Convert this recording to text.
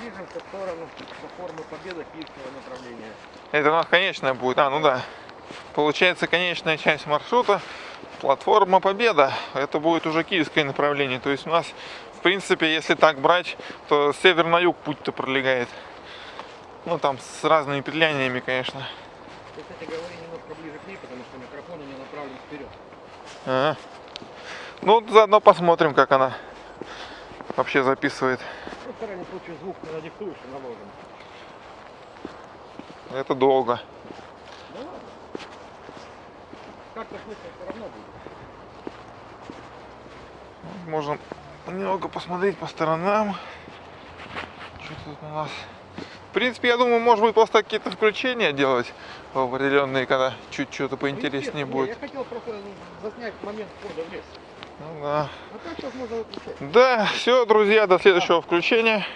движемся в сторону платформы Победа Киевского направления. Это у нас конечная будет. А, ну да. Получается, конечная часть маршрута платформа Победа. Это будет уже киевское направление. То есть у нас, в принципе, если так брать, то с север на юг путь-то пролегает. Ну там с разными петляниями, конечно. Кстати, говори немножко ближе к ней, потому что микрофон у нее направлен вперед. Ага. Ну, заодно посмотрим, как она вообще записывает. Ну, в крайнем случае звук и. Это долго. Да ладно. Как-то слышно все равно будет. Можно немного посмотреть по сторонам. Что тут у нас? В принципе, я думаю, может быть, просто какие-то включения делать определенные, когда чуть что-то Ну, поинтереснее естественно, будет. Я хотел просто заснять момент входа в лес. Ну да. Так сейчас можно выключать. Да, все, друзья, до следующего включения.